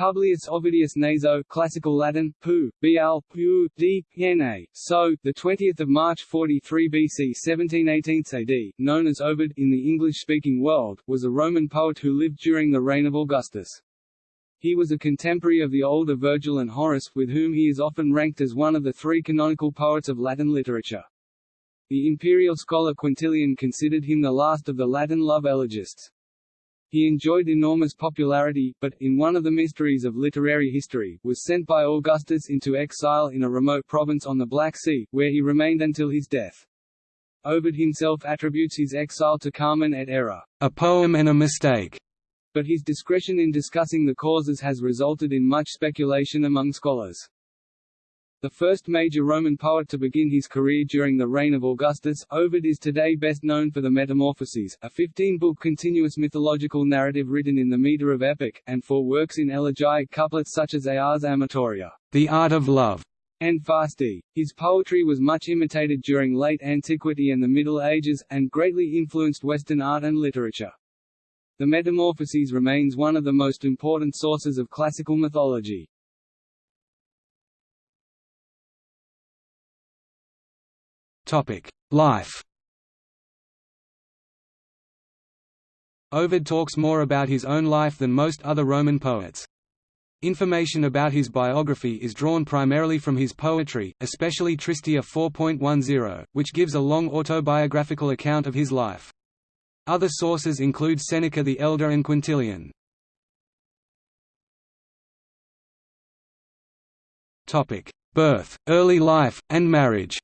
Publius Ovidius Naso, Classical Latin, Pu, Bl, Pu, D, so, the 20th of March 43 BC 1718 AD, known as Ovid in the English-speaking world, was a Roman poet who lived during the reign of Augustus. He was a contemporary of the older Virgil and Horace, with whom he is often ranked as one of the three canonical poets of Latin literature. The imperial scholar Quintilian considered him the last of the Latin love elegists. He enjoyed enormous popularity, but, in one of the mysteries of literary history, was sent by Augustus into exile in a remote province on the Black Sea, where he remained until his death. Ovid himself attributes his exile to Carmen et error, a poem and a mistake, but his discretion in discussing the causes has resulted in much speculation among scholars. The first major Roman poet to begin his career during the reign of Augustus, Ovid is today best known for the Metamorphoses, a 15-book continuous mythological narrative written in the meter of epic, and for works in elegiac couplets such as Ars Amatoria, the art of love, and Fasti. His poetry was much imitated during late antiquity and the Middle Ages, and greatly influenced Western art and literature. The Metamorphoses remains one of the most important sources of classical mythology. Life Ovid talks more about his own life than most other Roman poets. Information about his biography is drawn primarily from his poetry, especially Tristia 4.10, which gives a long autobiographical account of his life. Other sources include Seneca the Elder and Quintilian. Birth, early life, and marriage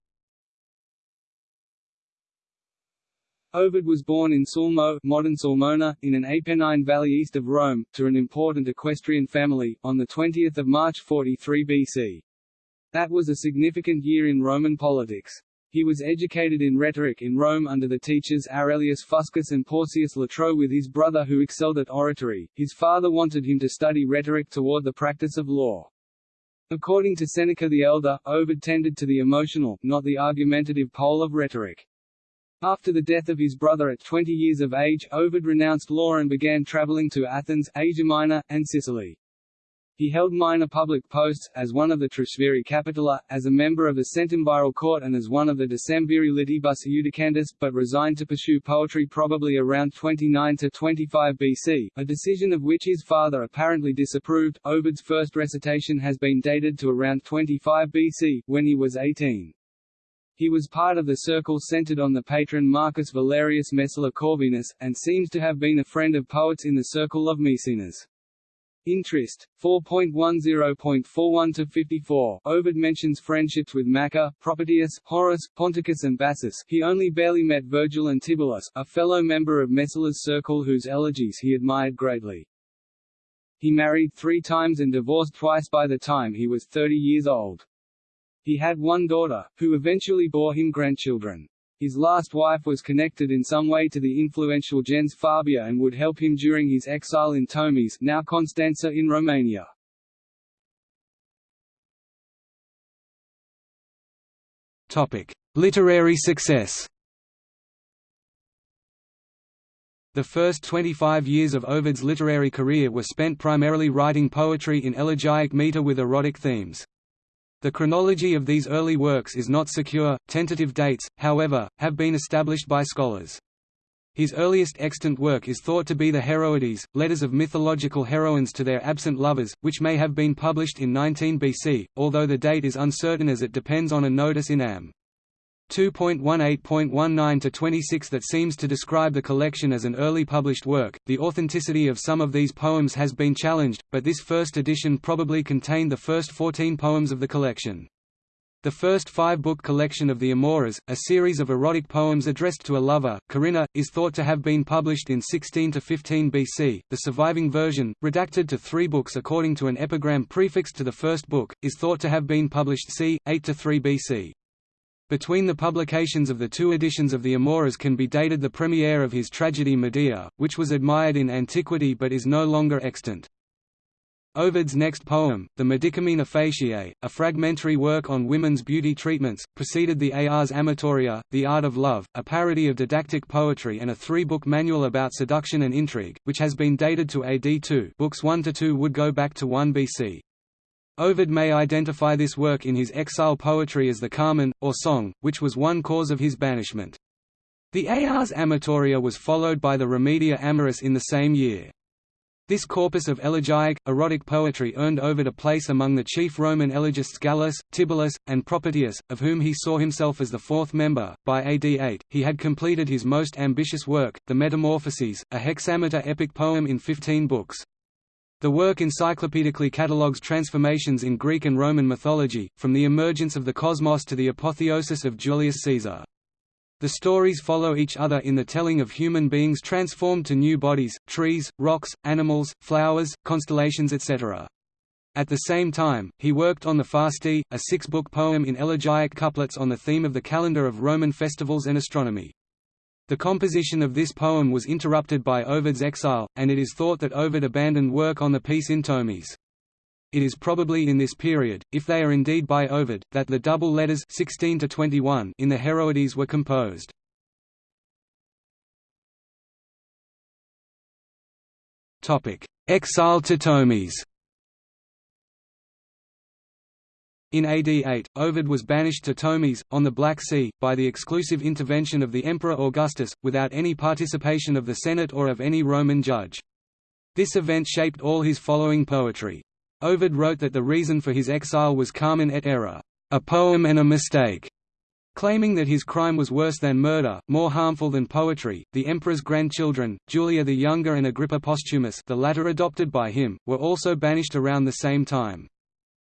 Ovid was born in Sulmo modern Sulmona, in an Apennine valley east of Rome, to an important equestrian family, on 20 March 43 BC. That was a significant year in Roman politics. He was educated in rhetoric in Rome under the teachers Arellius Fuscus and Porcius Latro with his brother who excelled at oratory. His father wanted him to study rhetoric toward the practice of law. According to Seneca the Elder, Ovid tended to the emotional, not the argumentative pole of rhetoric. After the death of his brother at 20 years of age, Ovid renounced law and began traveling to Athens, Asia Minor, and Sicily. He held minor public posts, as one of the tresviri capitales, as a member of the Centumviral Court and as one of the Decemviri Litibus Iudicandis, but resigned to pursue poetry probably around 29–25 BC, a decision of which his father apparently disapproved. Ovid's first recitation has been dated to around 25 BC, when he was 18. He was part of the circle centered on the patron Marcus Valerius Messala Corvinus, and seems to have been a friend of poets in the circle of Maecenas. Trist. 4.10.41 to 54. Ovid mentions friendships with Macer, Propertius, Horace, Ponticus and Bassus he only barely met Virgil and Tibullus, a fellow member of Messala's circle whose elegies he admired greatly. He married three times and divorced twice by the time he was 30 years old. He had one daughter, who eventually bore him grandchildren. His last wife was connected in some way to the influential gens Fabia and would help him during his exile in Tomis now Constanța in Romania. Topic. Literary success The first 25 years of Ovid's literary career were spent primarily writing poetry in elegiac meter with erotic themes. The chronology of these early works is not secure, tentative dates, however, have been established by scholars. His earliest extant work is thought to be the Heroides, letters of mythological heroines to their absent lovers, which may have been published in 19 BC, although the date is uncertain as it depends on a notice in Am. 2.18.19-26 that seems to describe the collection as an early published work. The authenticity of some of these poems has been challenged, but this first edition probably contained the first 14 poems of the collection. The first five-book collection of the Amores, a series of erotic poems addressed to a lover, Corinna, is thought to have been published in 16 to 15 BC. The surviving version, redacted to three books according to an epigram prefixed to the first book, is thought to have been published c. 8 to 3 BC. Between the publications of the two editions of the Amores can be dated the premiere of his tragedy Medea, which was admired in antiquity but is no longer extant. Ovid's next poem, the Medicamina Faciae, a fragmentary work on women's beauty treatments, preceded the Ars Amatoria, The Art of Love, a parody of didactic poetry and a three-book manual about seduction and intrigue, which has been dated to AD 2 books 1–2 would go back to 1 BC. Ovid may identify this work in his exile poetry as the Carmen, or Song, which was one cause of his banishment. The Ars Amatoria was followed by the Remedia Amoris in the same year. This corpus of elegiac, erotic poetry earned Ovid a place among the chief Roman elegists Gallus, Tibullus, and Propertius, of whom he saw himself as the fourth member. By AD 8, he had completed his most ambitious work, the Metamorphoses, a hexameter epic poem in 15 books. The work encyclopedically catalogues transformations in Greek and Roman mythology, from the emergence of the cosmos to the apotheosis of Julius Caesar. The stories follow each other in the telling of human beings transformed to new bodies, trees, rocks, animals, flowers, constellations etc. At the same time, he worked on the Fasti, a six-book poem in elegiac couplets on the theme of the calendar of Roman festivals and astronomy. The composition of this poem was interrupted by Ovid's exile, and it is thought that Ovid abandoned work on the piece in Tomis. It is probably in this period, if they are indeed by Ovid, that the double letters 16 to 21 in the Heroides were composed. Topic: Exile to Tomis. In AD 8, Ovid was banished to Tomis, on the Black Sea, by the exclusive intervention of the Emperor Augustus, without any participation of the Senate or of any Roman judge. This event shaped all his following poetry. Ovid wrote that the reason for his exile was Carmen et error, a poem and a mistake, claiming that his crime was worse than murder, more harmful than poetry. The emperor's grandchildren, Julia the Younger and Agrippa Posthumus, the latter adopted by him, were also banished around the same time.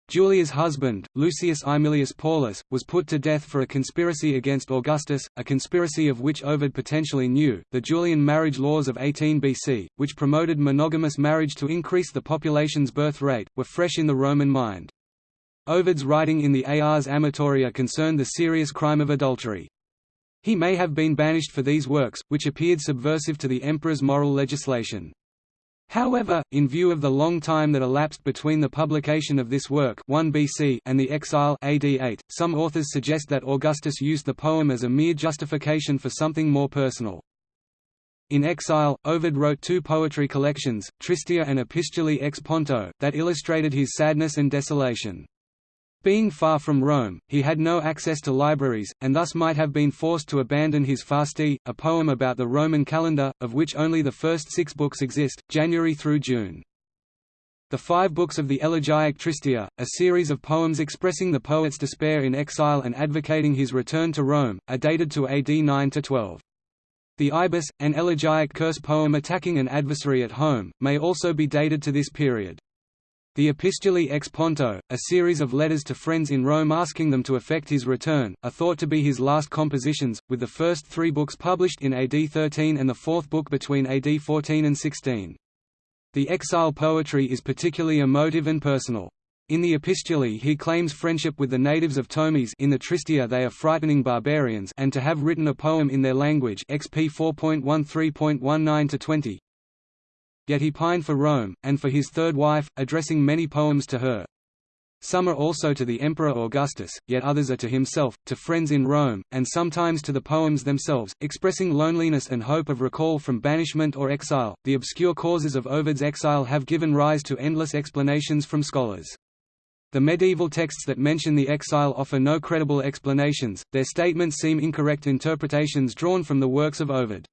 Julia's husband, Lucius Aemilius Paulus, was put to death for a conspiracy against Augustus, a conspiracy of which Ovid potentially knew. The Julian marriage laws of 18 BC, which promoted monogamous marriage to increase the population's birth rate, were fresh in the Roman mind. Ovid's writing in the Ars Amatoria concerned the serious crime of adultery. He may have been banished for these works, which appeared subversive to the emperor's moral legislation. However, in view of the long time that elapsed between the publication of this work 1 BC and the exile AD 8, some authors suggest that Augustus used the poem as a mere justification for something more personal. In exile, Ovid wrote two poetry collections, Tristia and Epistulae ex Ponto, that illustrated his sadness and desolation. Being far from Rome, he had no access to libraries, and thus might have been forced to abandon his Fasti, a poem about the Roman calendar, of which only the first six books exist, January through June. The five books of the Elegiac Tristia, a series of poems expressing the poet's despair in exile and advocating his return to Rome, are dated to AD 9–12. The Ibis, an elegiac curse poem attacking an adversary at home, may also be dated to this period. The Epistulae ex Ponto, a series of letters to friends in Rome asking them to effect his return, are thought to be his last compositions, with the first three books published in AD 13 and the fourth book between AD 14 and 16. The exile poetry is particularly emotive and personal. In the Epistulae he claims friendship with the natives of Tomis in the Tristia they are frightening barbarians and to have written a poem in their language XP 4.13.19-20, Yet he pined for Rome, and for his third wife, addressing many poems to her. Some are also to the Emperor Augustus, yet others are to himself, to friends in Rome, and sometimes to the poems themselves, expressing loneliness and hope of recall from banishment or exile. The obscure causes of Ovid's exile have given rise to endless explanations from scholars. The medieval texts that mention the exile offer no credible explanations, their statements seem incorrect interpretations drawn from the works of Ovid.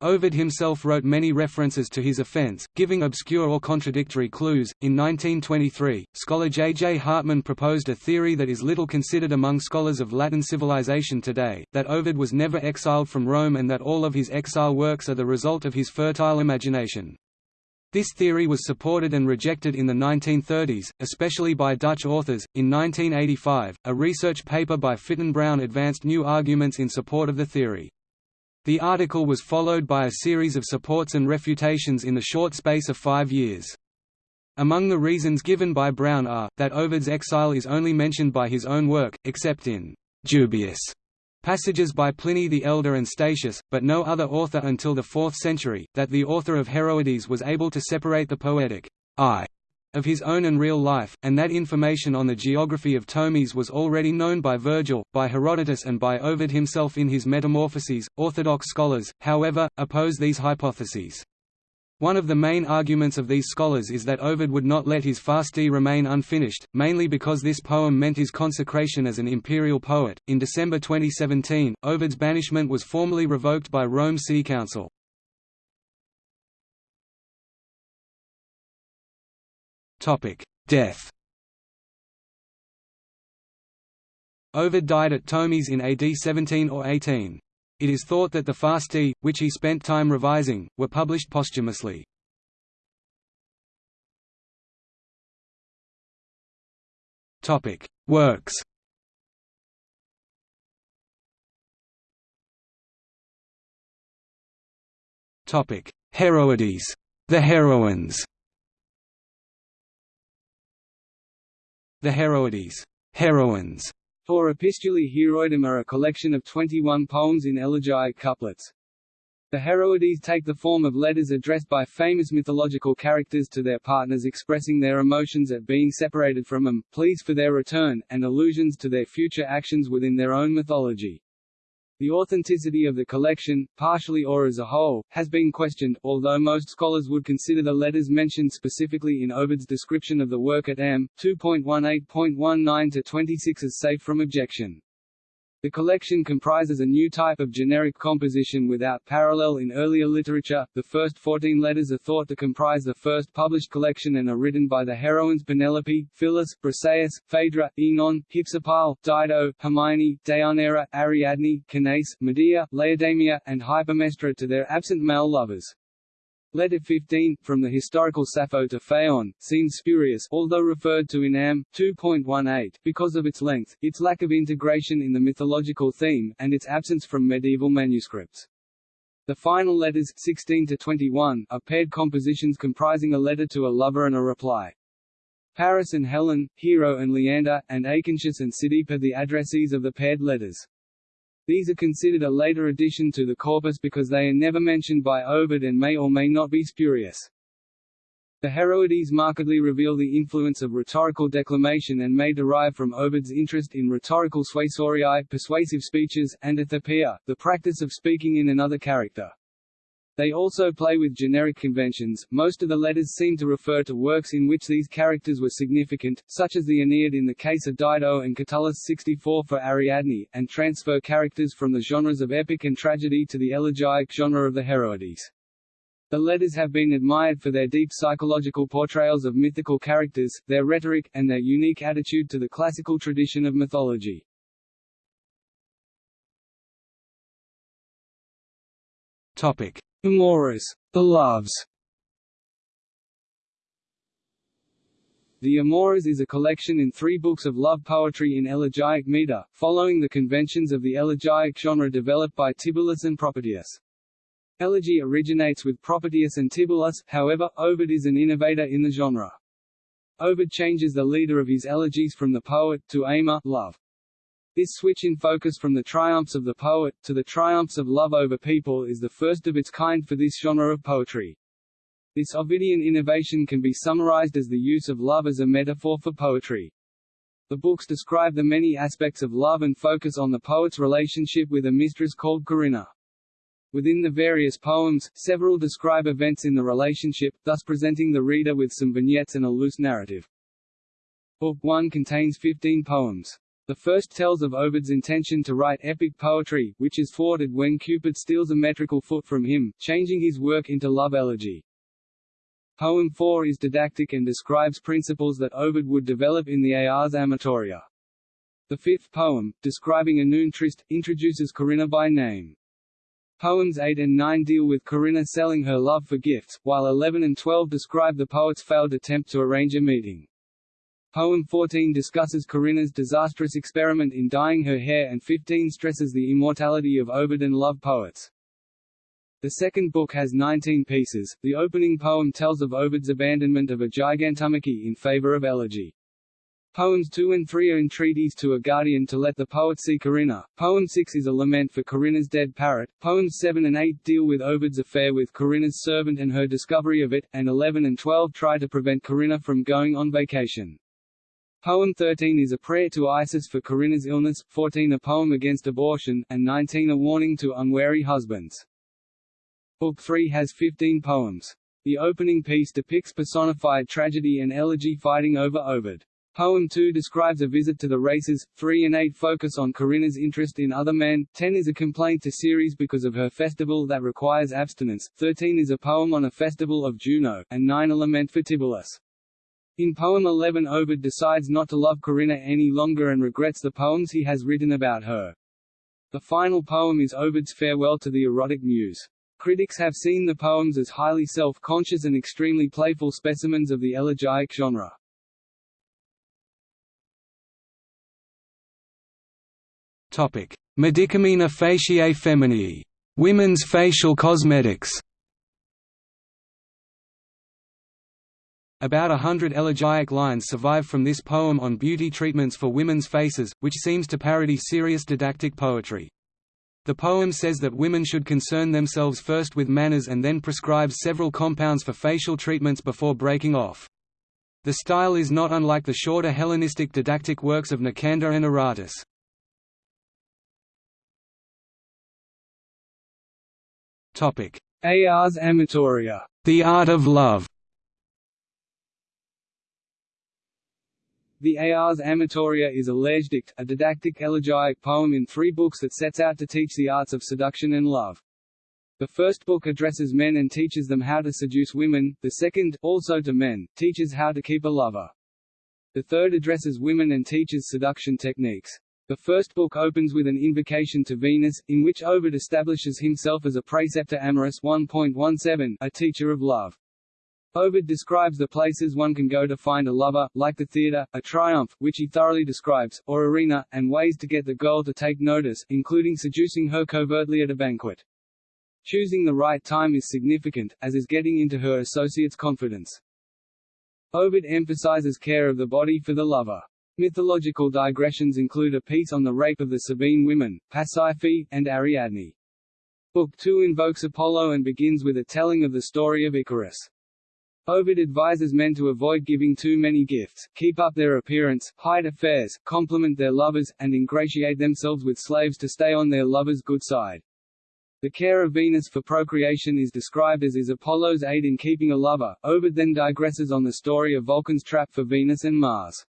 Ovid himself wrote many references to his offense, giving obscure or contradictory clues. In 1923, scholar J. J. Hartman proposed a theory that is little considered among scholars of Latin civilization today, that Ovid was never exiled from Rome and that all of his exile works are the result of his fertile imagination. This theory was supported and rejected in the 1930s, especially by Dutch authors. In 1985, a research paper by Fitton Brown advanced new arguments in support of the theory. The article was followed by a series of supports and refutations in the short space of five years. Among the reasons given by Brown are, that Ovid's exile is only mentioned by his own work, except in «dubious» passages by Pliny the Elder and Statius, but no other author until the 4th century, that the author of Heroides was able to separate the poetic «I» of his own and real life, and that information on the geography of Tomis was already known by Virgil, by Herodotus and by Ovid himself in his Metamorphoses. Orthodox scholars, however, oppose these hypotheses. One of the main arguments of these scholars is that Ovid would not let his Fasti remain unfinished, mainly because this poem meant his consecration as an imperial poet. In December 2017, Ovid's banishment was formally revoked by Rome Sea Council. Death Ovid died at Tomis in AD 17 or 18. It is thought that the Fasti, which he spent time revising, were published posthumously. Topic: Works Topic: Heroides, the heroines The Heroides heroines, or Epistulae Heroidum are a collection of 21 poems in elegiac couplets. The Heroides take the form of letters addressed by famous mythological characters to their partners expressing their emotions at being separated from them, pleas for their return, and allusions to their future actions within their own mythology. The authenticity of the collection, partially or as a whole, has been questioned, although most scholars would consider the letters mentioned specifically in Ovid's description of the work at m. 2.18.19 to 26 as safe from objection. The collection comprises a new type of generic composition without parallel in earlier literature. The first 14 letters are thought to comprise the first published collection and are written by the heroines Penelope, Phyllis, Briseis, Phaedra, Oenone, Hypsipyle, Dido, Hermione, Deianira, Ariadne, Canace, Medea, Laodamia, and Hypermnestra to their absent male lovers. Letter 15, from the historical Sappho to Phaon, seems spurious although referred to in Am. 2.18, because of its length, its lack of integration in the mythological theme, and its absence from medieval manuscripts. The final letters 16 to 21 are paired compositions comprising a letter to a lover and a reply. Paris and Helen, Hero and Leander, and Acontius and Cydippe the addressees of the paired letters. These are considered a later addition to the corpus because they are never mentioned by Ovid and may or may not be spurious. The Heroides markedly reveal the influence of rhetorical declamation and may derive from Ovid's interest in rhetorical suasoriae persuasive speeches, and ethopoeia, the practice of speaking in another character. They also play with generic conventions. Most of the letters seem to refer to works in which these characters were significant, such as the Aeneid in the case of Dido and Catullus 64 for Ariadne, and transfer characters from the genres of epic and tragedy to the elegiac genre of the Heroides. The letters have been admired for their deep psychological portrayals of mythical characters, their rhetoric, and their unique attitude to the classical tradition of mythology. Topic: Amores, the loves. The Amores is a collection in three books of love poetry in elegiac meter, following the conventions of the elegiac genre developed by Tibullus and Propertius. Elegy originates with Propertius and Tibullus, however, Ovid is an innovator in the genre. Ovid changes the leader of his elegies from the poet, to Amor love. This switch in focus from the triumphs of the poet, to the triumphs of love over people is the first of its kind for this genre of poetry. This Ovidian innovation can be summarized as the use of love as a metaphor for poetry. The books describe the many aspects of love and focus on the poet's relationship with a mistress called Corinna. Within the various poems, several describe events in the relationship, thus presenting the reader with some vignettes and a loose narrative. Book 1 contains 15 poems. The first tells of Ovid's intention to write epic poetry, which is thwarted when Cupid steals a metrical foot from him, changing his work into love elegy. Poem 4 is didactic and describes principles that Ovid would develop in the Ars Amatoria. The fifth poem, describing a noon tryst, introduces Corinna by name. Poems 8 and 9 deal with Corinna selling her love for gifts, while 11 and 12 describe the poet's failed attempt to arrange a meeting. Poem 14 discusses Corinna's disastrous experiment in dyeing her hair and 15 stresses the immortality of Ovid and love poets. The second book has 19 pieces. The opening poem tells of Ovid's abandonment of a gigantomachy in favor of elegy. Poems 2 and 3 are entreaties to a guardian to let the poet see Corinna. Poem 6 is a lament for Corinna's dead parrot. Poems 7 and 8 deal with Ovid's affair with Corinna's servant and her discovery of it, and 11 and 12 try to prevent Corinna from going on vacation. Poem 13 is a prayer to Isis for Corinna's illness, 14 a poem against abortion, and 19 a warning to unwary husbands. Book 3 has 15 poems. The opening piece depicts personified tragedy and elegy fighting over Ovid. Poem 2 describes a visit to the races, 3 and 8 focus on Corinna's interest in other men, 10 is a complaint to Ceres because of her festival that requires abstinence, 13 is a poem on a festival of Juno, and 9 a lament for Tibullus. In poem 11 Ovid decides not to love Corinna any longer and regrets the poems he has written about her. The final poem is Ovid's farewell to the erotic muse. Critics have seen the poems as highly self-conscious and extremely playful specimens of the elegiac genre. Topic: Medicamina faciae feminae, women's facial cosmetics. About a hundred elegiac lines survive from this poem on beauty treatments for women's faces, which seems to parody serious didactic poetry. The poem says that women should concern themselves first with manners and then prescribes several compounds for facial treatments before breaking off. The style is not unlike the shorter Hellenistic didactic works of Nicander and Aratus. Ars Amatoria, The Art of Love The Ars Amatoria is a Lehrgedicht, a didactic elegiac poem in three books that sets out to teach the arts of seduction and love. The first book addresses men and teaches them how to seduce women, the second, also to men, teaches how to keep a lover. The third addresses women and teaches seduction techniques. The first book opens with an invocation to Venus, in which Ovid establishes himself as a praeceptor amoris 1.17, a teacher of love. Ovid describes the places one can go to find a lover, like the theatre, a triumph, which he thoroughly describes, or arena, and ways to get the girl to take notice, including seducing her covertly at a banquet. Choosing the right time is significant, as is getting into her associate's confidence. Ovid emphasizes care of the body for the lover. Mythological digressions include a piece on the rape of the Sabine women, Pasiphae, and Ariadne. Book 2 invokes Apollo and begins with a telling of the story of Icarus. Ovid advises men to avoid giving too many gifts, keep up their appearance, hide affairs, compliment their lovers, and ingratiate themselves with slaves to stay on their lover's good side. The care of Venus for procreation is described as is Apollo's aid in keeping a lover. Ovid then digresses on the story of Vulcan's trap for Venus and Mars.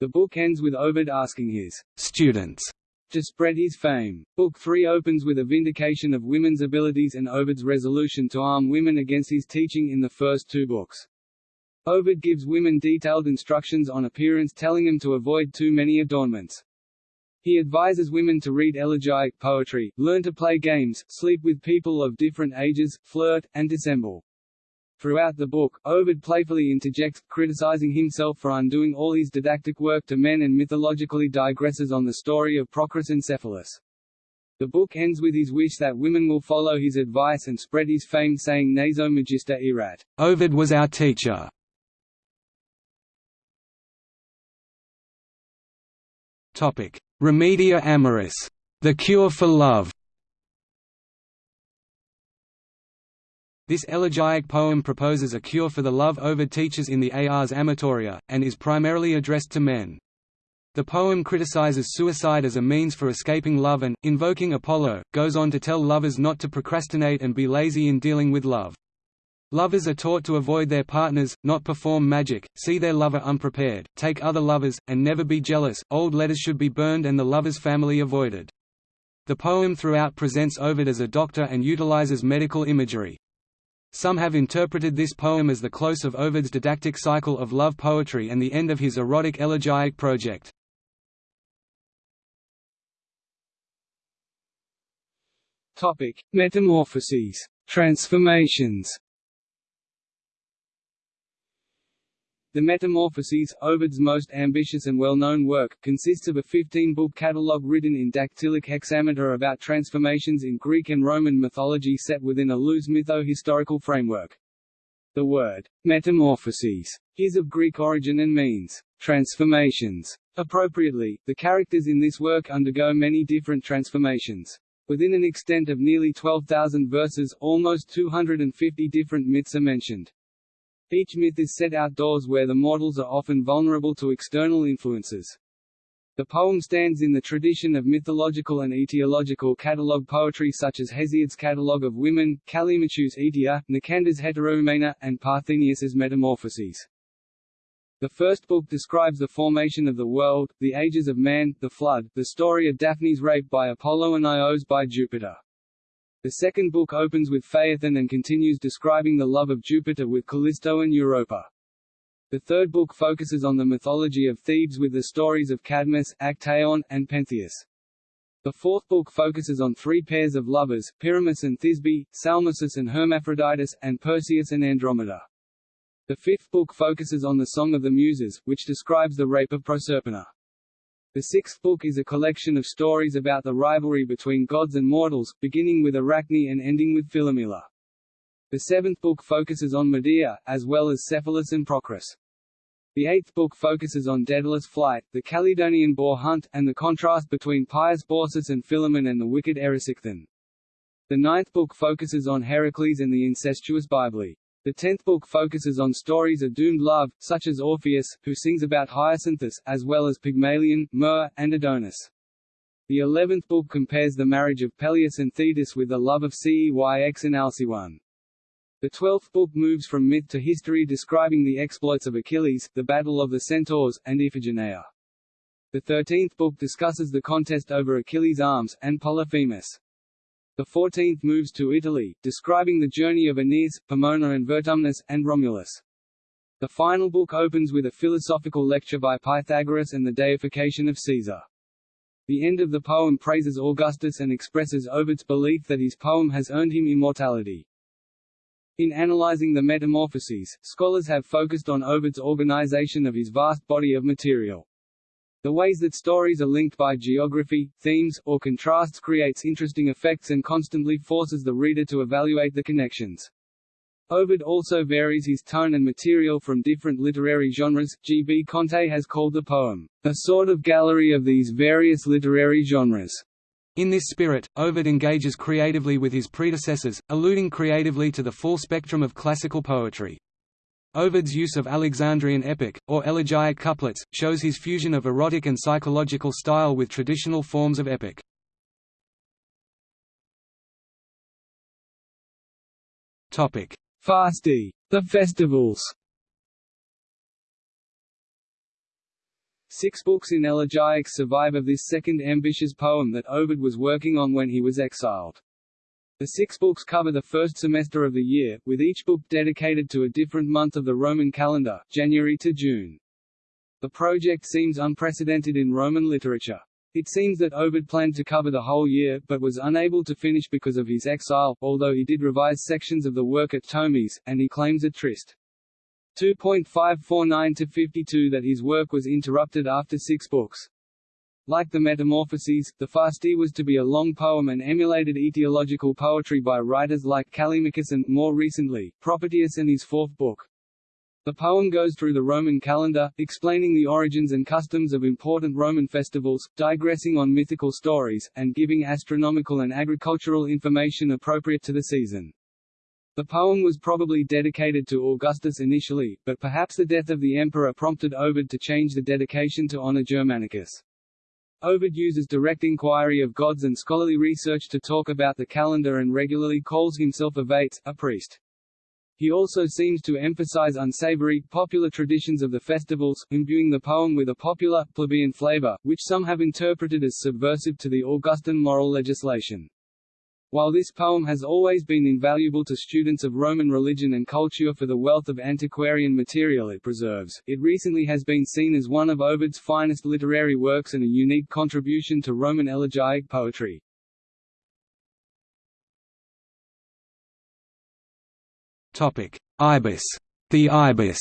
The book ends with Ovid asking his students to spread his fame. Book 3 opens with a vindication of women's abilities and Ovid's resolution to arm women against his teaching in the first two books. Ovid gives women detailed instructions on appearance telling them to avoid too many adornments. He advises women to read elegiac poetry, learn to play games, sleep with people of different ages, flirt, and dissemble. Throughout the book, Ovid playfully interjects, criticizing himself for undoing all his didactic work to men and mythologically digresses on the story of Procris and Cephalus. The book ends with his wish that women will follow his advice and spread his fame saying Naso Magister erat. Ovid was our teacher. Topic: Remedia amoris, the cure for love. This elegiac poem proposes a cure for the love Ovid teaches in the Ars Amatoria, and is primarily addressed to men. The poem criticizes suicide as a means for escaping love and, invoking Apollo, goes on to tell lovers not to procrastinate and be lazy in dealing with love. Lovers are taught to avoid their partners, not perform magic, see their lover unprepared, take other lovers, and never be jealous. Old letters should be burned and the lover's family avoided. The poem throughout presents Ovid as a doctor and utilizes medical imagery. Some have interpreted this poem as the close of Ovid's didactic cycle of love poetry and the end of his erotic elegiac project. Topic: Metamorphoses, transformations. The Metamorphoses, Ovid's most ambitious and well-known work, consists of a 15-book catalogue written in dactylic hexameter about transformations in Greek and Roman mythology set within a loose mytho-historical framework. The word, metamorphoses, is of Greek origin and means, Transformations. Appropriately, the characters in this work undergo many different transformations. Within an extent of nearly 12,000 verses, almost 250 different myths are mentioned. Each myth is set outdoors where the mortals are often vulnerable to external influences. The poem stands in the tradition of mythological and etiological catalogue poetry such as Hesiod's Catalogue of Women, Callimachus' Aetia, Nicander's Heteroioumena, and Parthenius's Metamorphoses. The first book describes the formation of the world, the ages of man, the flood, the story of Daphne's rape by Apollo and Io's by Jupiter. The second book opens with Phaethon and continues describing the love of Jupiter with Callisto and Europa. The third book focuses on the mythology of Thebes with the stories of Cadmus, Actaeon, and Pentheus. The fourth book focuses on three pairs of lovers, Pyramus and Thisbe, Salmacis and Hermaphroditus, and Perseus and Andromeda. The fifth book focuses on the Song of the Muses, which describes the rape of Proserpina. The sixth book is a collection of stories about the rivalry between gods and mortals, beginning with Arachne and ending with Philomela. The seventh book focuses on Medea, as well as Cephalus and Procris. The eighth book focuses on Daedalus' flight, the Caledonian boar hunt, and the contrast between pious Baucis and Philemon and the wicked Erysichthon. The ninth book focuses on Heracles and the incestuous Byblis. The tenth book focuses on stories of doomed love, such as Orpheus, who sings about Hyacinthus, as well as Pygmalion, Myrrh, and Adonis. The eleventh book compares the marriage of Peleus and Thetis with the love of Ceyx and Alcyone. The twelfth book moves from myth to history describing the exploits of Achilles, the Battle of the Centaurs, and Iphigenia. The thirteenth book discusses the contest over Achilles' arms, and Polyphemus. The fourteenth moves to Italy, describing the journey of Aeneas, Pomona and Vertumnus, and Romulus. The final book opens with a philosophical lecture by Pythagoras and the deification of Caesar. The end of the poem praises Augustus and expresses Ovid's belief that his poem has earned him immortality. In analyzing the Metamorphoses, scholars have focused on Ovid's organization of his vast body of material. The ways that stories are linked by geography, themes, or contrasts creates interesting effects and constantly forces the reader to evaluate the connections. Ovid also varies his tone and material from different literary genres. G. B. Conte has called the poem, a sort of gallery of these various literary genres. In this spirit, Ovid engages creatively with his predecessors, alluding creatively to the full spectrum of classical poetry. Ovid's use of Alexandrian epic, or elegiac couplets, shows his fusion of erotic and psychological style with traditional forms of epic. Fasti, the festivals Six books in elegiacs survive of this second ambitious poem that Ovid was working on when he was exiled. The six books cover the first semester of the year, with each book dedicated to a different month of the Roman calendar, January to June. The project seems unprecedented in Roman literature. It seems that Ovid planned to cover the whole year, but was unable to finish because of his exile, although he did revise sections of the work at Tomis, and he claims at Trist. 2.549-52 that his work was interrupted after six books. Like the Metamorphoses, the Fasti was to be a long poem and emulated etiological poetry by writers like Callimachus and, more recently, Propertius in his fourth book. The poem goes through the Roman calendar, explaining the origins and customs of important Roman festivals, digressing on mythical stories, and giving astronomical and agricultural information appropriate to the season. The poem was probably dedicated to Augustus initially, but perhaps the death of the emperor prompted Ovid to change the dedication to honor Germanicus. Ovid uses direct inquiry of gods and scholarly research to talk about the calendar and regularly calls himself a vates, a priest. He also seems to emphasize unsavory, popular traditions of the festivals, imbuing the poem with a popular, plebeian flavor, which some have interpreted as subversive to the Augustan moral legislation. While this poem has always been invaluable to students of Roman religion and culture for the wealth of antiquarian material it preserves, it recently has been seen as one of Ovid's finest literary works and a unique contribution to Roman elegiac poetry. Ibis. The Ibis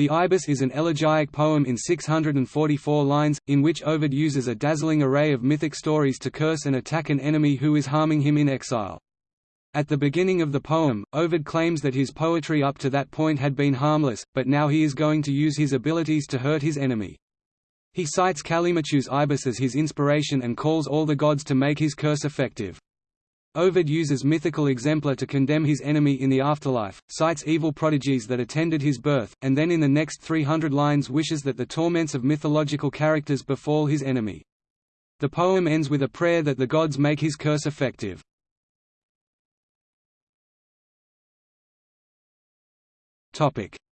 The Ibis is an elegiac poem in 644 lines, in which Ovid uses a dazzling array of mythic stories to curse and attack an enemy who is harming him in exile. At the beginning of the poem, Ovid claims that his poetry up to that point had been harmless, but now he is going to use his abilities to hurt his enemy. He cites Callimachus ibis as his inspiration and calls all the gods to make his curse effective. Ovid uses mythical exemplar to condemn his enemy in the afterlife, cites evil prodigies that attended his birth, and then in the next 300 lines wishes that the torments of mythological characters befall his enemy. The poem ends with a prayer that the gods make his curse effective.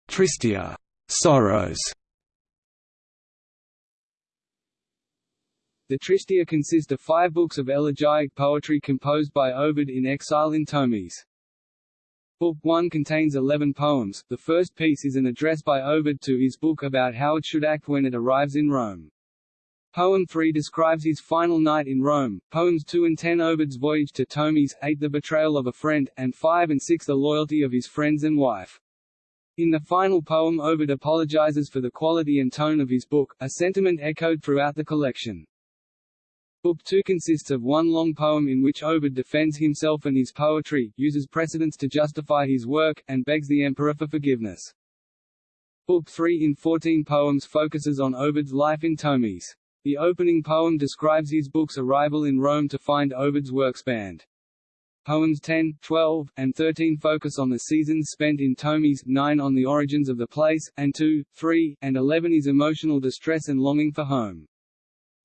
Tristia sorrows The Tristia consist of five books of elegiac poetry composed by Ovid in exile in Tomis. Book 1 contains eleven poems, the first piece is an address by Ovid to his book about how it should act when it arrives in Rome. Poem 3 describes his final night in Rome, poems 2 and 10 Ovid's voyage to Tomis, 8 the betrayal of a friend, and 5 and 6 the loyalty of his friends and wife. In the final poem Ovid apologizes for the quality and tone of his book, a sentiment echoed throughout the collection. Book 2 consists of one long poem in which Ovid defends himself and his poetry, uses precedents to justify his work, and begs the emperor for forgiveness. Book 3 in 14 poems focuses on Ovid's life in Tomis. The opening poem describes his book's arrival in Rome to find Ovid's works banned. Poems 10, 12, and 13 focus on the seasons spent in Tomis, 9 on the origins of the place, and 2, 3, and 11 is emotional distress and longing for home.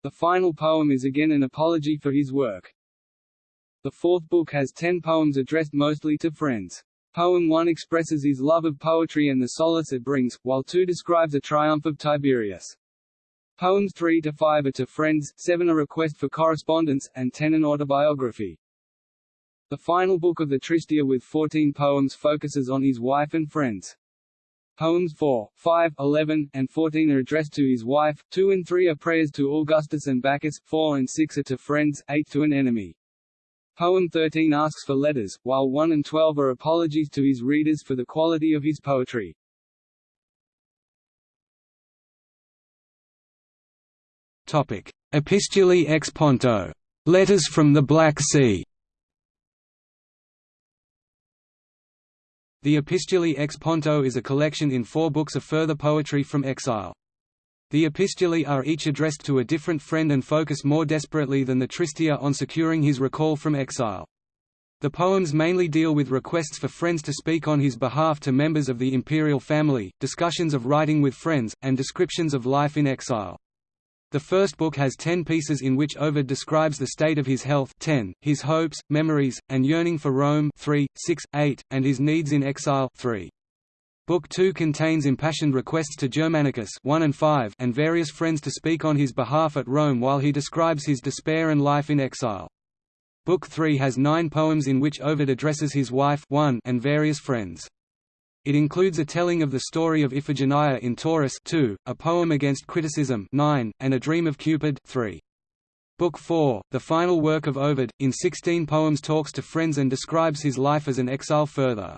The final poem is again an apology for his work. The fourth book has ten poems addressed mostly to friends. Poem 1 expresses his love of poetry and the solace it brings, while 2 describes the triumph of Tiberius. Poems 3 to 5 are to friends, 7 a request for correspondence, and 10 an autobiography. The final book of the Tristia with 14 poems focuses on his wife and friends. Poems 4, 5, 11, and 14 are addressed to his wife, 2 and 3 are prayers to Augustus and Bacchus, 4 and 6 are to friends, 8 to an enemy. Poem 13 asks for letters, while 1 and 12 are apologies to his readers for the quality of his poetry. Topic: Epistulae ex Ponto. Letters from the Black Sea. The Epistulae ex Ponto is a collection in four books of further poetry from exile. The epistulae are each addressed to a different friend and focus more desperately than the Tristia on securing his recall from exile. The poems mainly deal with requests for friends to speak on his behalf to members of the imperial family, discussions of writing with friends, and descriptions of life in exile. The first book has ten pieces in which Ovid describes the state of his health 10, his hopes, memories, and yearning for Rome 3, 6, 8, and his needs in exile 3. Book 2 contains impassioned requests to Germanicus 1 and, 5 and various friends to speak on his behalf at Rome while he describes his despair and life in exile. Book 3 has nine poems in which Ovid addresses his wife 1 and various friends. It includes a telling of the story of Iphigenia in Tauris 2, a poem against criticism 9, and a dream of Cupid 3. Book 4, the final work of Ovid, in 16 poems talks to friends and describes his life as an exile further.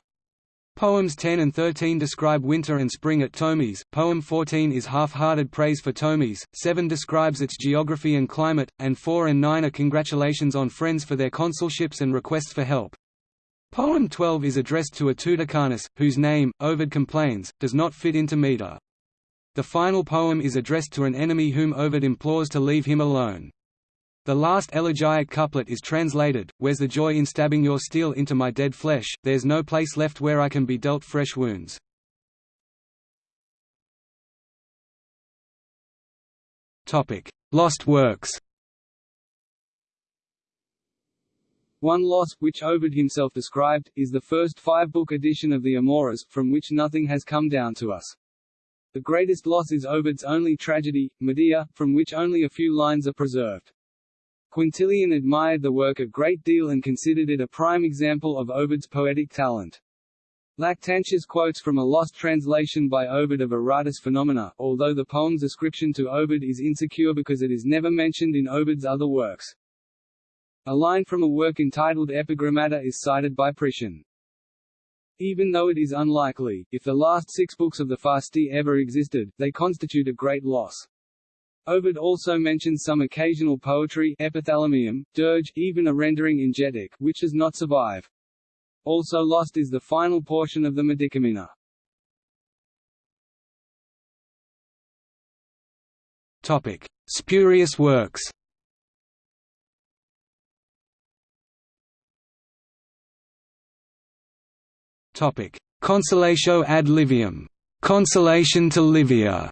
Poems 10 and 13 describe winter and spring at Tomis, poem 14 is half-hearted praise for Tomis, 7 describes its geography and climate, and 4 and 9 are congratulations on friends for their consulships and requests for help. Poem 12 is addressed to a Tuticanus, whose name, Ovid complains, does not fit into meter. The final poem is addressed to an enemy whom Ovid implores to leave him alone. The last elegiac couplet is translated, Where's the joy in stabbing your steel into my dead flesh, there's no place left where I can be dealt fresh wounds. Lost works One Loss, which Ovid himself described, is the first five-book edition of the Amores, from which nothing has come down to us. The greatest loss is Ovid's only tragedy, Medea, from which only a few lines are preserved. Quintilian admired the work a great deal and considered it a prime example of Ovid's poetic talent. Lactantius quotes from a lost translation by Ovid of Aratus Phenomena, although the poem's ascription to Ovid is insecure because it is never mentioned in Ovid's other works. A line from a work entitled Epigrammata is cited by Priscian. Even though it is unlikely, if the last six books of the Fasti ever existed, they constitute a great loss. Ovid also mentions some occasional poetry epithalamium, dirge, even a rendering in Getic, which does not survive. Also lost is the final portion of the Medicamina. Topic: Spurious works. Topic: Consolatio ad Liviam. Consolation to Livia.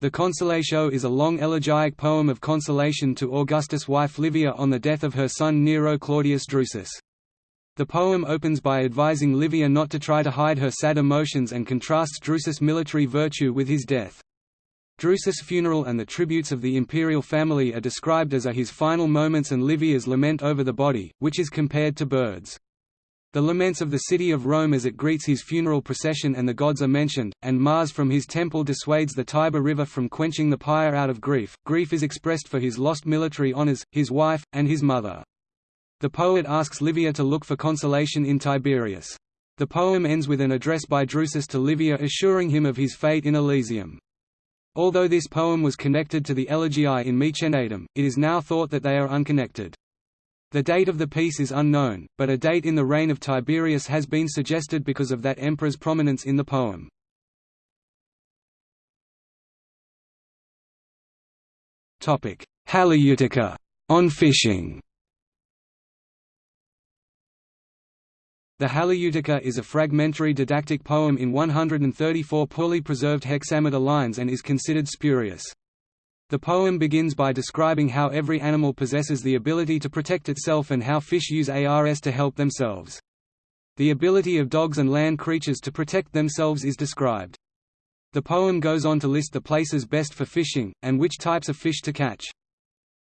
The Consolatio is a long elegiac poem of consolation to Augustus' wife Livia on the death of her son Nero Claudius Drusus. The poem opens by advising Livia not to try to hide her sad emotions and contrasts Drusus' military virtue with his death. Drusus' funeral and the tributes of the imperial family are described as are his final moments and Livia's lament over the body, which is compared to birds. The laments of the city of Rome as it greets his funeral procession and the gods are mentioned, and Mars from his temple dissuades the Tiber River from quenching the pyre out of grief. Grief is expressed for his lost military honors, his wife, and his mother. The poet asks Livia to look for consolation in Tiberius. The poem ends with an address by Drusus to Livia assuring him of his fate in Elysium. Although this poem was connected to the Elegiae in Maecenatem, it is now thought that they are unconnected. The date of the piece is unknown, but a date in the reign of Tiberius has been suggested because of that emperor's prominence in the poem. Halieutica on fishing. The Halieutica is a fragmentary didactic poem in 134 poorly preserved hexameter lines and is considered spurious. The poem begins by describing how every animal possesses the ability to protect itself and how fish use ARS to help themselves. The ability of dogs and land creatures to protect themselves is described. The poem goes on to list the places best for fishing, and which types of fish to catch.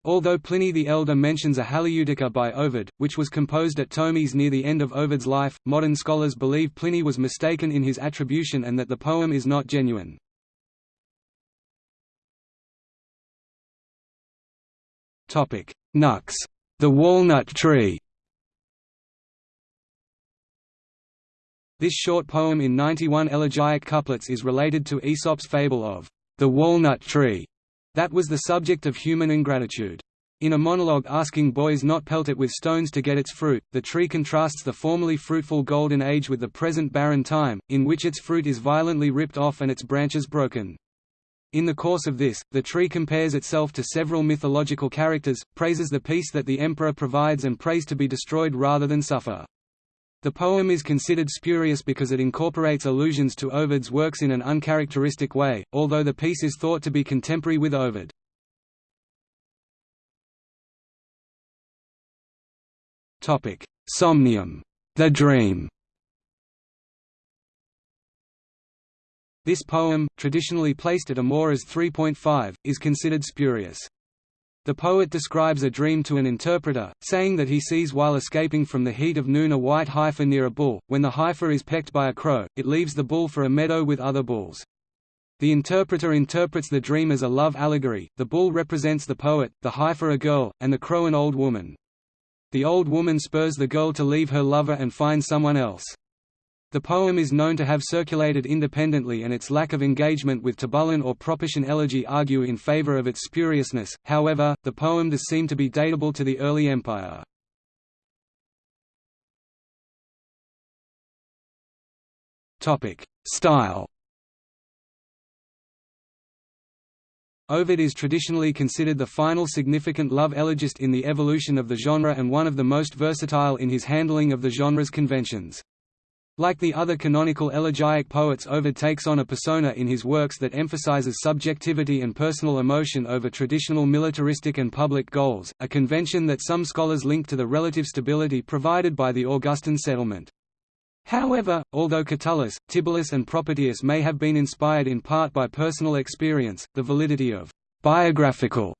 Although Pliny the Elder mentions a Halieutica by Ovid, which was composed at Tomis near the end of Ovid's life, modern scholars believe Pliny was mistaken in his attribution and that the poem is not genuine. Nux, the walnut tree. This short poem in 91 elegiac couplets is related to Aesop's fable of the walnut tree, that was the subject of human ingratitude. In a monologue asking boys not pelt it with stones to get its fruit, the tree contrasts the formerly fruitful golden age with the present barren time, in which its fruit is violently ripped off and its branches broken. In the course of this, the tree compares itself to several mythological characters, praises the peace that the emperor provides and prays to be destroyed rather than suffer. The poem is considered spurious because it incorporates allusions to Ovid's works in an uncharacteristic way, although the piece is thought to be contemporary with Ovid. Somnium, the dream This poem, traditionally placed at Amores 3.5, is considered spurious. The poet describes a dream to an interpreter, saying that he sees while escaping from the heat of noon a white heifer near a bull. When the heifer is pecked by a crow, it leaves the bull for a meadow with other bulls. The interpreter interprets the dream as a love allegory, the bull represents the poet, the heifer a girl, and the crow an old woman. The old woman spurs the girl to leave her lover and find someone else. The poem is known to have circulated independently and its lack of engagement with Tibullan or Propertian elegy argue in favor of its spuriousness, however, the poem does seem to be datable to the early empire. Style Ovid is traditionally considered the final significant love elegist in the evolution of the genre and one of the most versatile in his handling of the genre's conventions. Like the other canonical elegiac poets Ovid takes on a persona in his works that emphasizes subjectivity and personal emotion over traditional militaristic and public goals, a convention that some scholars link to the relative stability provided by the Augustan settlement. However, although Catullus, Tibullus and Propertius may have been inspired in part by personal experience, the validity of biographical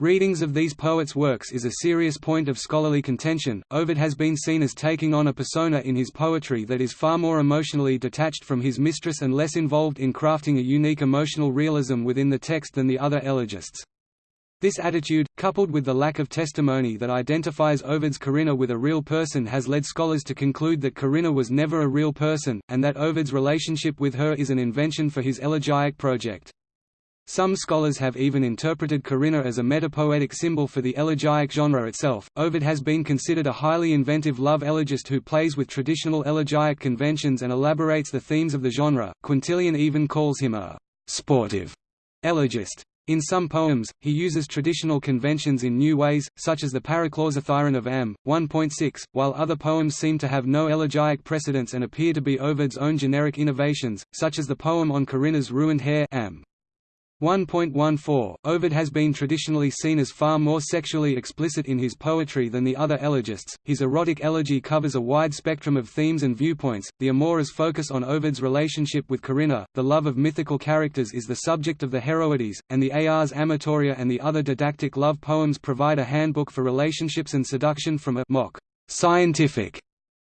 Readings of these poets' works is a serious point of scholarly contention. Ovid has been seen as taking on a persona in his poetry that is far more emotionally detached from his mistress and less involved in crafting a unique emotional realism within the text than the other elegists. This attitude, coupled with the lack of testimony that identifies Ovid's Corinna with a real person has led scholars to conclude that Corinna was never a real person, and that Ovid's relationship with her is an invention for his elegiac project. Some scholars have even interpreted Corinna as a metapoetic symbol for the elegiac genre itself. Ovid has been considered a highly inventive love elegist who plays with traditional elegiac conventions and elaborates the themes of the genre. Quintilian even calls him a sportive elegist. In some poems, he uses traditional conventions in new ways, such as the Paraclausithyron of Am. 1.6, while other poems seem to have no elegiac precedents and appear to be Ovid's own generic innovations, such as the poem on Corinna's ruined hair Am. 1.14 Ovid has been traditionally seen as far more sexually explicit in his poetry than the other elegists. His erotic elegy covers a wide spectrum of themes and viewpoints. The Amores focus on Ovid's relationship with Corinna, the love of mythical characters is the subject of the Heroides, and the Ars Amatoria and the other didactic love poems provide a handbook for relationships and seduction from a mock scientific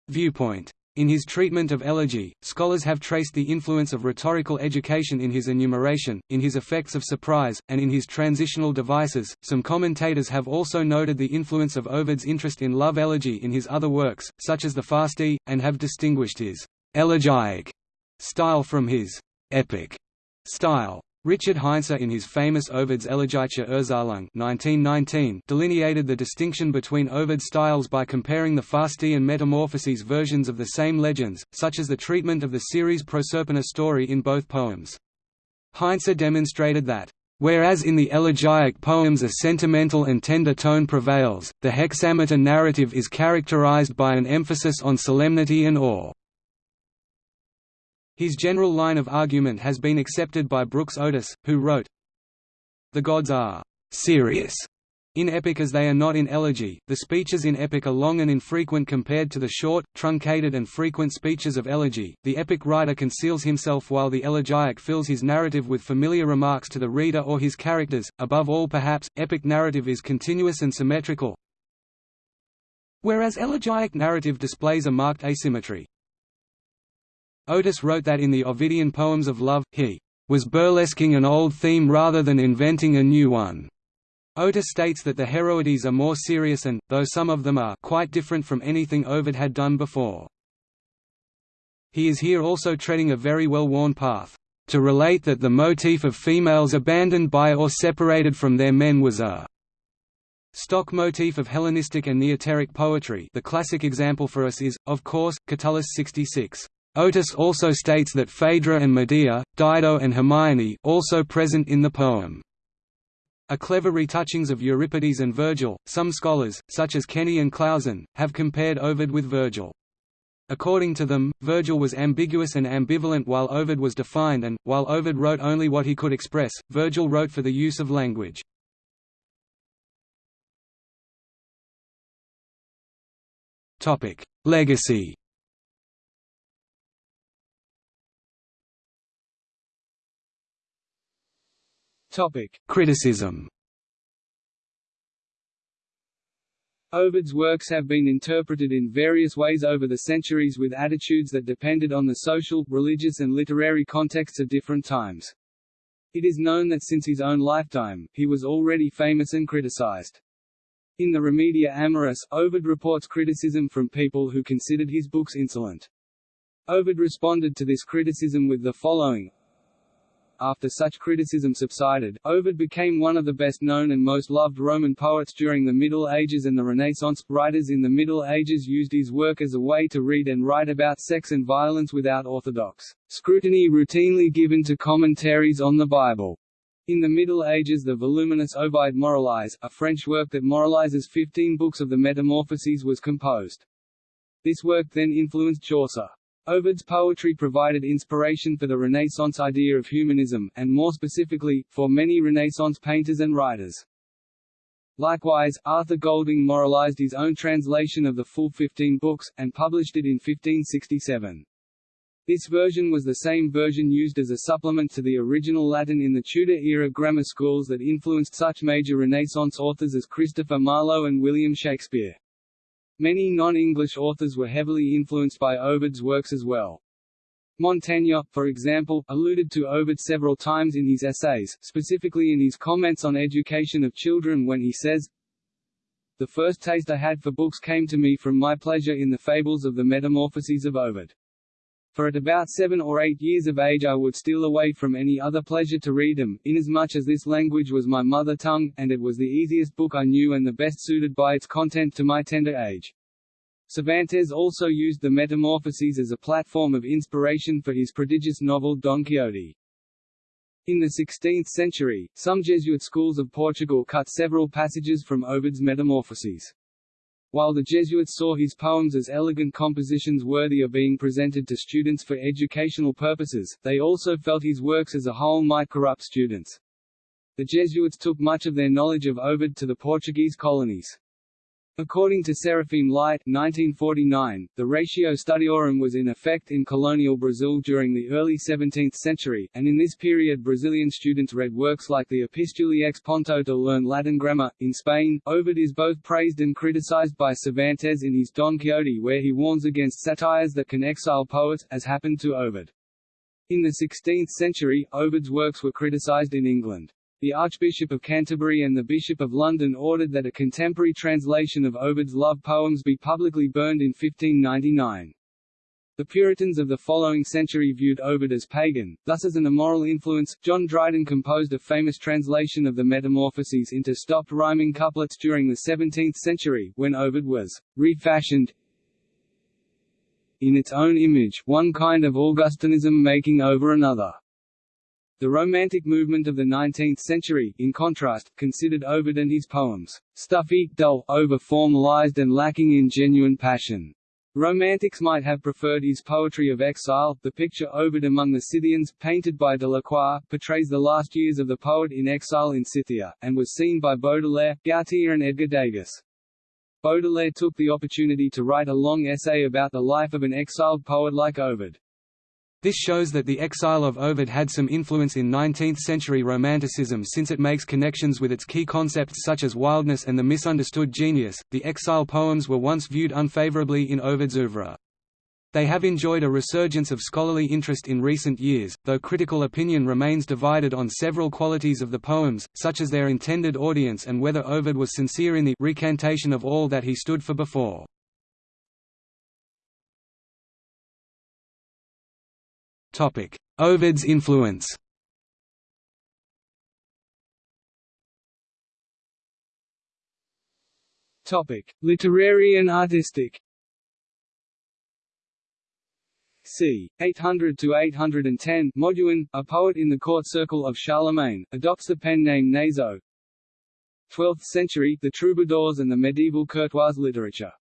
viewpoint. In his treatment of elegy, scholars have traced the influence of rhetorical education in his enumeration, in his effects of surprise, and in his transitional devices. Some commentators have also noted the influence of Ovid's interest in love elegy in his other works, such as the Fasti, and have distinguished his elegiac style from his epic style. Richard Heinze in his famous Ovid's Erzählung 1919 delineated the distinction between Ovid's styles by comparing the Fasti and Metamorphoses versions of the same legends, such as the treatment of the Ceres Proserpina story in both poems. Heinze demonstrated that Whereas in the elegiac poems a sentimental and tender tone prevails, the hexameter narrative is characterized by an emphasis on solemnity and awe. His general line of argument has been accepted by Brooks Otis, who wrote, The gods are serious in epic as they are not in elegy. The speeches in epic are long and infrequent compared to the short, truncated and frequent speeches of elegy. The epic writer conceals himself while the elegiac fills his narrative with familiar remarks to the reader or his characters. Above all perhaps, epic narrative is continuous and symmetrical, whereas elegiac narrative displays a marked asymmetry. Otis wrote that in the Ovidian poems of love, he was burlesquing an old theme rather than inventing a new one. Otis states that the Heroides are more serious and, though some of them are quite different from anything Ovid had done before. He is here also treading a very well-worn path. To relate that the motif of females abandoned by or separated from their men was a stock motif of Hellenistic and Neoteric poetry the classic example for us is, of course, Catullus 66. Otis also states that Phaedra and Medea, Dido and Hermione also present in the poem. A clever retouchings of Euripides and Virgil, some scholars, such as Kenney and Clausen, have compared Ovid with Virgil. According to them, Virgil was ambiguous and ambivalent while Ovid was defined and, while Ovid wrote only what he could express, Virgil wrote for the use of language. Legacy Topic: Criticism. Ovid's works have been interpreted in various ways over the centuries with attitudes that depended on the social, religious and literary contexts of different times. It is known that since his own lifetime, he was already famous and criticized. In the Remedia Amoris, Ovid reports criticism from people who considered his books insolent. Ovid responded to this criticism with the following after such criticism subsided, Ovid became one of the best-known and most loved Roman poets during the Middle Ages and the Renaissance. Writers in the Middle Ages used his work as a way to read and write about sex and violence without orthodox scrutiny routinely given to commentaries on the Bible. In the Middle Ages the voluminous Ovide Moralisé, a French work that moralizes 15 books of the Metamorphoses was composed. This work then influenced Chaucer. Ovid's poetry provided inspiration for the Renaissance idea of humanism, and more specifically, for many Renaissance painters and writers. Likewise, Arthur Golding moralized his own translation of the full 15 books, and published it in 1567. This version was the same version used as a supplement to the original Latin in the Tudor-era grammar schools that influenced such major Renaissance authors as Christopher Marlowe and William Shakespeare. Many non-English authors were heavily influenced by Ovid's works as well. Montaigne, for example, alluded to Ovid several times in his essays, specifically in his comments on education of children when he says, The first taste I had for books came to me from my pleasure in the fables of the Metamorphoses of Ovid. For at about seven or eight years of age I would steal away from any other pleasure to read them, inasmuch as this language was my mother tongue, and it was the easiest book I knew and the best suited by its content to my tender age. Cervantes also used the Metamorphoses as a platform of inspiration for his prodigious novel Don Quixote. In the 16th century, some Jesuit schools of Portugal cut several passages from Ovid's Metamorphoses. While the Jesuits saw his poems as elegant compositions worthy of being presented to students for educational purposes, they also felt his works as a whole might corrupt students. The Jesuits took much of their knowledge of Ovid to the Portuguese colonies. According to Serafim Leite 1949, the Ratio Studiorum was in effect in colonial Brazil during the early 17th century, and in this period Brazilian students read works like the Epistulae ex Ponto to learn Latin grammar. In Spain, Ovid is both praised and criticized by Cervantes in his Don Quixote where he warns against satires that can exile poets, as happened to Ovid. In the 16th century, Ovid's works were criticized in England. The Archbishop of Canterbury and the Bishop of London ordered that a contemporary translation of Ovid's love poems be publicly burned in 1599. The Puritans of the following century viewed Ovid as pagan, thus as an immoral influence. John Dryden composed a famous translation of the Metamorphoses into stopped rhyming couplets during the 17th century, when Ovid was refashioned in its own image, one kind of Augustanism making over another. The Romantic movement of the 19th century, in contrast, considered Ovid and his poems, stuffy, dull, over-formalized and lacking in genuine passion. Romantics might have preferred his poetry of exile. The picture Ovid among the Scythians, painted by Delacroix, portrays the last years of the poet in exile in Scythia, and was seen by Baudelaire, Gautier and Edgar Degas. Baudelaire took the opportunity to write a long essay about the life of an exiled poet like Ovid. This shows that the exile of Ovid had some influence in 19th-century Romanticism since it makes connections with its key concepts such as wildness and the misunderstood genius. The exile poems were once viewed unfavorably in Ovid's oeuvre. They have enjoyed a resurgence of scholarly interest in recent years, though critical opinion remains divided on several qualities of the poems, such as their intended audience and whether Ovid was sincere in the recantation of all that he stood for before. Ovid's influence Topic: Literary and artistic. c. 800 to 810, Moduin, a poet in the court circle of Charlemagne, adopts the pen name Naso. 12th century, the troubadours and the medieval courtois literature.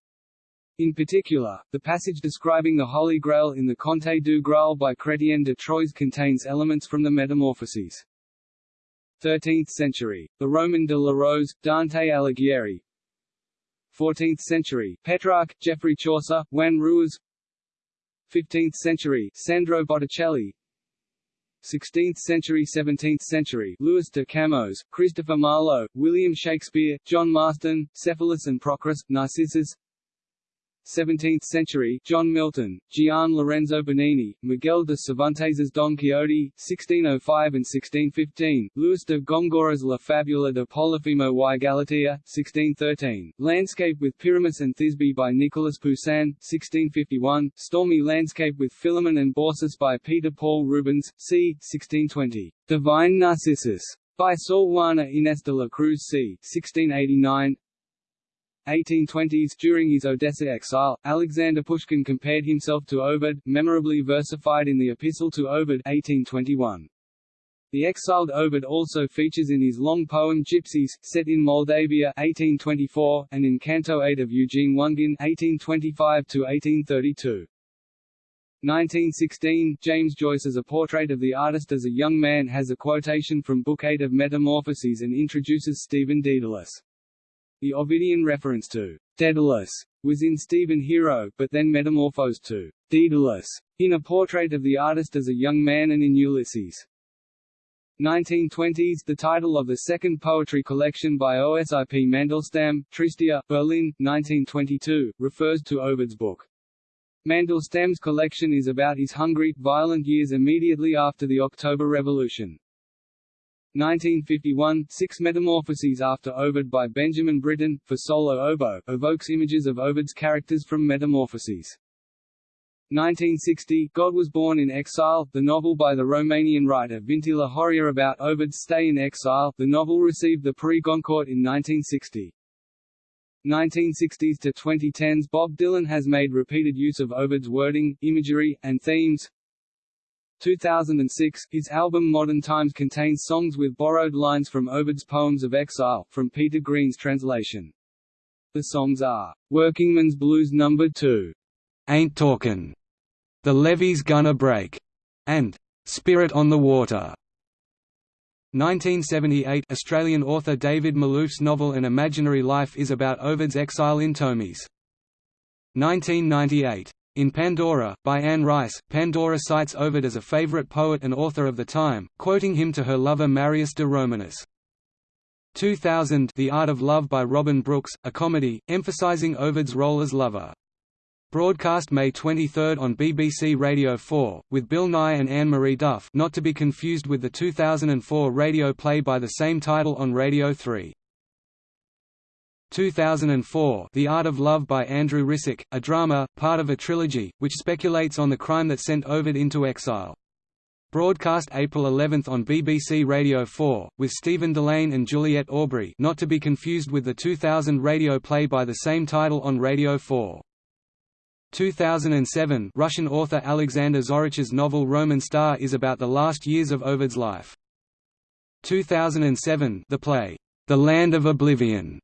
In particular, the passage describing the Holy Grail in the Conte du Graal by Chrétien de Troyes contains elements from the Metamorphoses. 13th century, the Roman de la Rose, Dante Alighieri. 14th century, Petrarch, Geoffrey Chaucer, Juan Ruiz. 15th century, Sandro Botticelli. 16th century 17th century. Louis de Camões, Christopher Marlowe, William Shakespeare, John Marston, Cephalus and Procris, Narcissus 17th century, John Milton, Gian Lorenzo Bernini, Miguel de Cervantes's Don Quixote, 1605 and 1615, Luis de Gongora's La Fabula de Polifemo y Galatea, 1613, Landscape with Pyramus and Thisbe by Nicolas Poussin, 1651, Stormy Landscape with Philemon and Baucis by Peter Paul Rubens, c. 1620, Divine Narcissus by Sor Juana Inés de la Cruz c. 1689, 1820s During his Odessa exile, Alexander Pushkin compared himself to Ovid, memorably versified in the Epistle to Ovid 1821. The exiled Ovid also features in his long poem Gypsies, set in Moldavia 1824, and in Canto 8 of Eugene Onegin 1825–1832. 1916, James Joyce's A Portrait of the Artist as a Young Man has a quotation from Book 8 of Metamorphoses and introduces Stephen Dedalus. The Ovidian reference to Daedalus was in Stephen Hero, but then metamorphosed to Daedalus in a portrait of the artist as a young man and in Ulysses. 1920s The title of the second poetry collection by Osip Mandelstam, Tristia, Berlin, 1922, refers to Ovid's book. Mandelstam's collection is about his hungry, violent years immediately after the October Revolution. 1951, Six Metamorphoses after Ovid by Benjamin Britten, for solo oboe, evokes images of Ovid's characters from Metamorphoses. 1960, God was born in exile, the novel by the Romanian writer Vintila Horia about Ovid's stay in exile. The novel received the Prix Goncourt in 1960. 1960s to 2010s Bob Dylan has made repeated use of Ovid's wording, imagery, and themes. 2006, his album Modern Times contains songs with borrowed lines from Ovid's Poems of Exile, from Peter Green's translation. The songs are, "'Workingman's Blues No. 2' Ain't Talkin', The Levee's Gonna Break, and Spirit on the Water. 1978 Australian author David Malouf's novel An Imaginary Life is about Ovid's exile in Tomis. 1998 in Pandora, by Anne Rice, Pandora cites Ovid as a favourite poet and author of the time, quoting him to her lover Marius de Romanus. 2000 The Art of Love by Robin Brooks, a comedy, emphasising Ovid's role as lover. Broadcast May 23 on BBC Radio 4, with Bill Nighy and Anne-Marie Duff not to be confused with the 2004 radio play by the same title on Radio 3. 2004 The Art of Love by Andrew Rissik, a drama, part of a trilogy, which speculates on the crime that sent Ovid into exile. Broadcast April 11 on BBC Radio 4, with Stephen Dillane and Juliet Aubrey not to be confused with the 2000 radio play by the same title on Radio 4. 2007 Russian author Alexander Zorich's novel Roman Star is about the last years of Ovid's life. 2007 The play, The Land of Oblivion,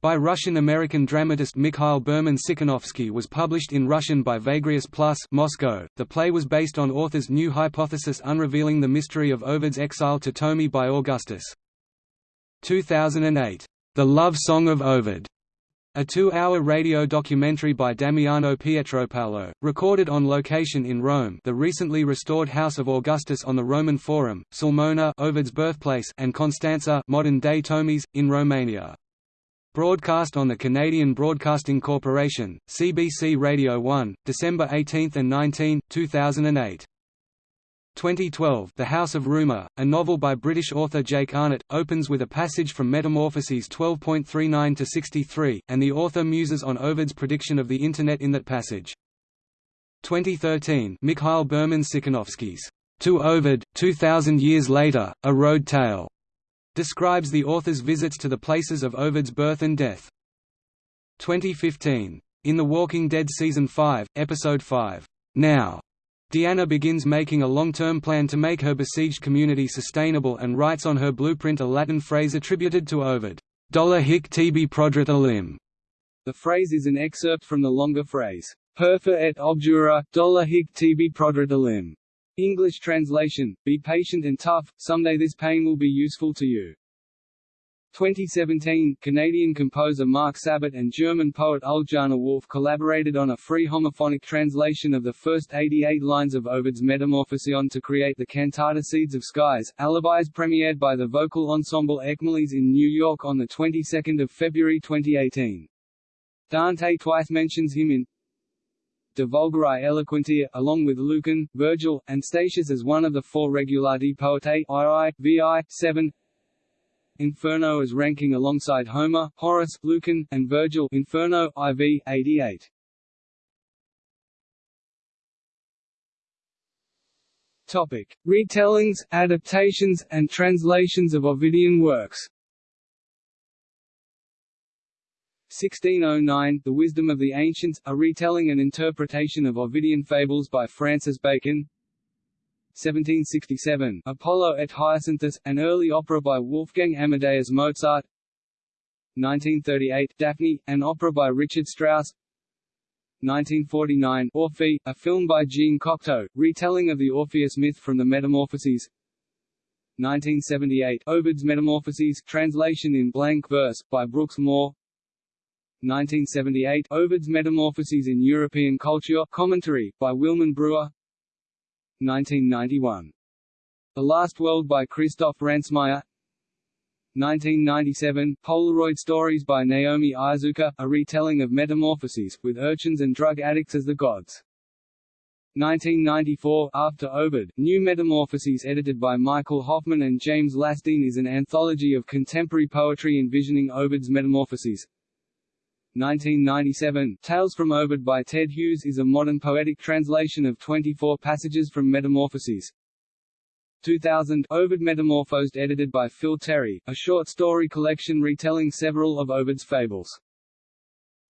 by Russian-American dramatist Mikhail Berman-Tsikinovsky was published in Russian by Vagrius Plus Moscow. The play was based on author's new hypothesis unrevealing the mystery of Ovid's exile to Tomi by Augustus. 2008, The Love Song of Ovid, a two-hour radio documentary by Damiano Pietropaolo, recorded on location in Rome the recently restored House of Augustus on the Roman Forum, Sulmona Ovid's birthplace and Constanța modern-day Tomis, in Romania. Broadcast on the Canadian Broadcasting Corporation, CBC Radio 1, December 18 and 19, 2008. 2012 The House of Rumour, a novel by British author Jake Arnott, opens with a passage from Metamorphoses 12.39–63, and the author muses on Ovid's prediction of the Internet in that passage. 2013 Mikhail Berman-Tsikinovsky's To Ovid, 2000 Years Later, A Road Tale, describes the author's visits to the places of Ovid's birth and death. 2015 In The Walking Dead Season 5, Episode 5, Now, Deanna begins making a long-term plan to make her besieged community sustainable and writes on her blueprint a Latin phrase attributed to Ovid, "Dolor hic tibi proderit olim." The phrase is an excerpt from the longer phrase, "Perfer et obdura, dolor hic tibi proderit olim." English translation, be patient and tough, someday this pain will be useful to you. 2017, Canadian composer Mark Sabat and German poet Uljana Wolf collaborated on a free homophonic translation of the first 88 lines of Ovid's Metamorphosion to create the cantata Seeds of Skies. Alibis premiered by the vocal ensemble Ekmeles in New York on the 22nd of February 2018. Dante twice mentions him in De Vulgari Eloquentia, along with Lucan, Virgil, and Statius as one of the four Regulati Poetae II, VI, 7, Inferno as ranking alongside Homer, Horace, Lucan, and Virgil Inferno, IV, 88. Topic: Retellings, adaptations, and translations of Ovidian works. 1609, The Wisdom of the Ancients, a retelling and interpretation of Ovidian fables by Francis Bacon. 1767, Apollo et Hyacinthus, an early opera by Wolfgang Amadeus Mozart. 1938, Daphne, an opera by Richard Strauss. 1949, Orphée, a film by Jean Cocteau, retelling of the Orpheus myth from the Metamorphoses. 1978, Ovid's Metamorphoses, translation in blank verse, by Brookes More 1978, Ovid's Metamorphoses in European Culture, commentary, by Wilmon Brewer 1991. The Last World by Christoph Ransmayr 1997, Polaroid Stories by Naomi Iizuka, a retelling of Metamorphoses, with urchins and drug addicts as the gods. 1994, After Ovid, New Metamorphoses edited by Michael Hofmann and James Lasdun is an anthology of contemporary poetry envisioning Ovid's Metamorphoses. 1997. Tales from Ovid by Ted Hughes is a modern poetic translation of 24 passages from Metamorphoses. 2000 Ovid Metamorphosed edited by Phil Terry, a short story collection retelling several of Ovid's fables.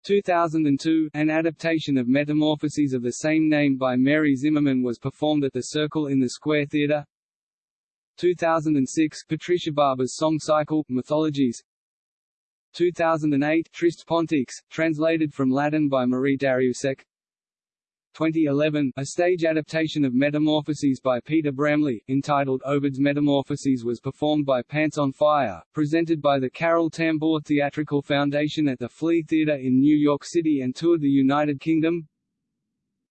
2002, an adaptation of Metamorphoses of the same name by Mary Zimmerman was performed at the Circle in the Square Theatre. 2006, Patricia Barber's song cycle, Mythologies. 2008, Trist Pontiques, translated from Latin by Marie Darrieussecq. 2011, a stage adaptation of Metamorphoses by Peter Bramley, entitled Ovid's Metamorphoses was performed by Pants on Fire, presented by the Carol Tambor Theatrical Foundation at the Flea Theatre in New York City and toured the United Kingdom.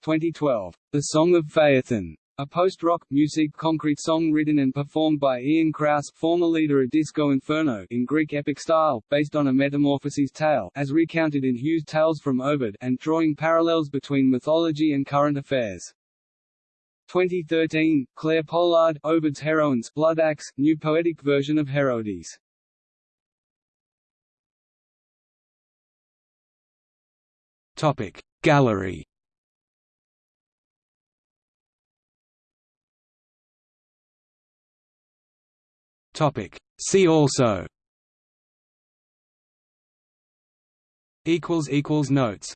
2012, The Song of Phaethon a post-rock, musique concrète song written and performed by Ian Crause former leader of Disco Inferno in Greek epic style, based on a Metamorphoses tale as recounted in Hughes' Tales from Ovid and drawing parallels between mythology and current affairs. 2013, Clare Pollard, Ovid's Heroines, Bloodaxe, new poetic version of Heroides. Topic Gallery Topic. See also. Equals equals notes.